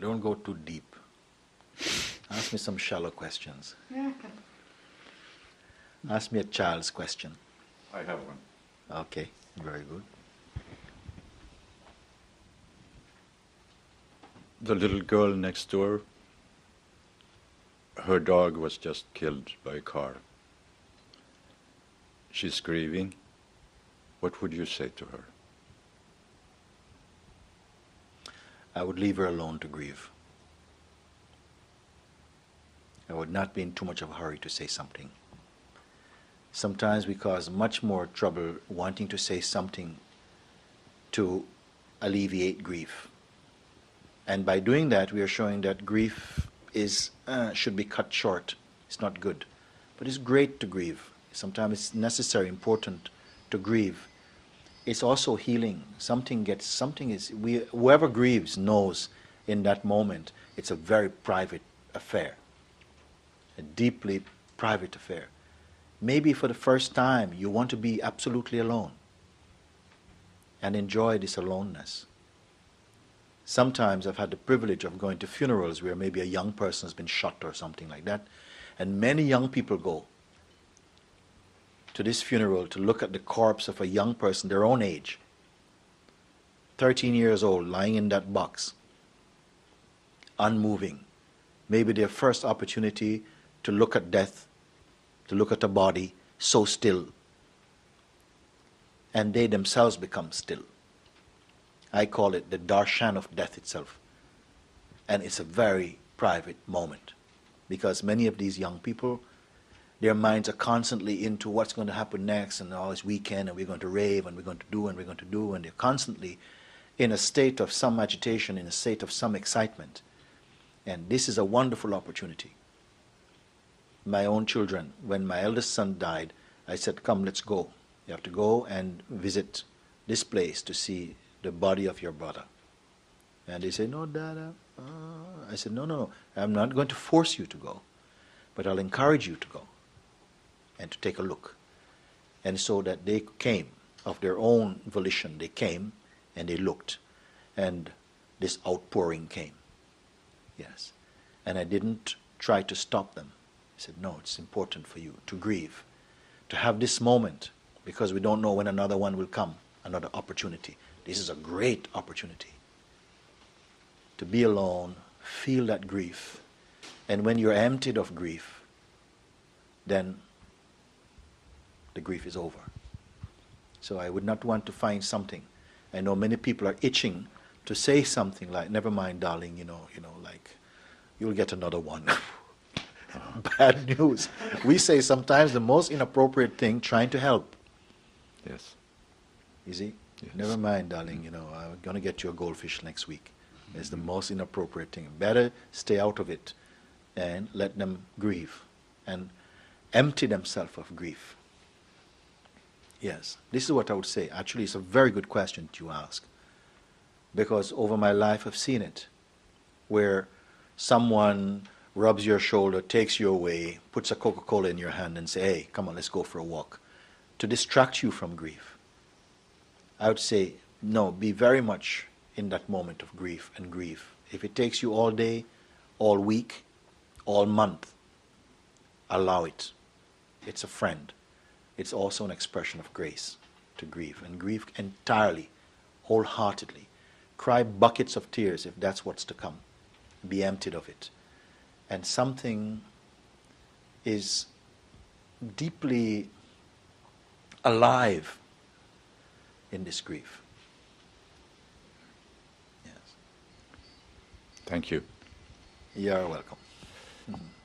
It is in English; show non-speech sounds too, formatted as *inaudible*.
Don't go too deep. Ask me some shallow questions. *laughs* Ask me a child's question. I have one. Okay, very good. The little girl next door, her dog was just killed by a car. She's grieving. What would you say to her? I would leave her alone to grieve. I would not be in too much of a hurry to say something. Sometimes we cause much more trouble wanting to say something to alleviate grief. And by doing that, we are showing that grief is uh, should be cut short. It's not good, but it's great to grieve. Sometimes it's necessary, important to grieve. It's also healing. Something gets something is we whoever grieves knows in that moment it's a very private affair, a deeply private affair. Maybe for the first time you want to be absolutely alone and enjoy this aloneness. Sometimes I've had the privilege of going to funerals where maybe a young person has been shot or something like that, and many young people go to this funeral to look at the corpse of a young person their own age, 13 years old, lying in that box, unmoving. Maybe their first opportunity to look at death, to look at a body so still. And they themselves become still. I call it the darshan of death itself. And it's a very private moment because many of these young people, their minds are constantly into what's going to happen next and all this weekend and we're going to rave and we're going to do and we're going to do and they're constantly in a state of some agitation, in a state of some excitement. And this is a wonderful opportunity. My own children, when my eldest son died, I said, come, let's go. You have to go and visit this place to see the body of your brother. And they say, no, Dada. Uh, I said, no, no, no. I'm not going to force you to go, but I'll encourage you to go and to take a look. And so that they came of their own volition. They came and they looked. And this outpouring came. Yes. And I didn't try to stop them. I said, no, it's important for you to grieve, to have this moment, because we don't know when another one will come, another opportunity. This is a great opportunity to be alone, feel that grief, and when you're emptied of grief, then the grief is over. So I would not want to find something. I know many people are itching to say something like, never mind, darling, you know, you know, like, you'll get another one. *laughs* Bad news. We say sometimes the most inappropriate thing trying to help. Yes. You see? Yes. Never mind, darling, you know, I'm going to get you a goldfish next week. It's the most inappropriate thing. Better stay out of it and let them grieve and empty themselves of grief. Yes, this is what I would say. Actually, it's a very good question to ask because over my life I've seen it where someone rubs your shoulder, takes you away, puts a Coca-Cola in your hand and say, hey, come on, let's go for a walk to distract you from grief. I would say, no, be very much in that moment of grief and grief. If it takes you all day, all week, all month, allow it. It's a friend. It's also an expression of grace to grieve and grieve entirely, wholeheartedly. Cry buckets of tears if that's what's to come. Be emptied of it. And something is deeply alive in this grief. Yes. Thank you. You're welcome. Mhm. *laughs*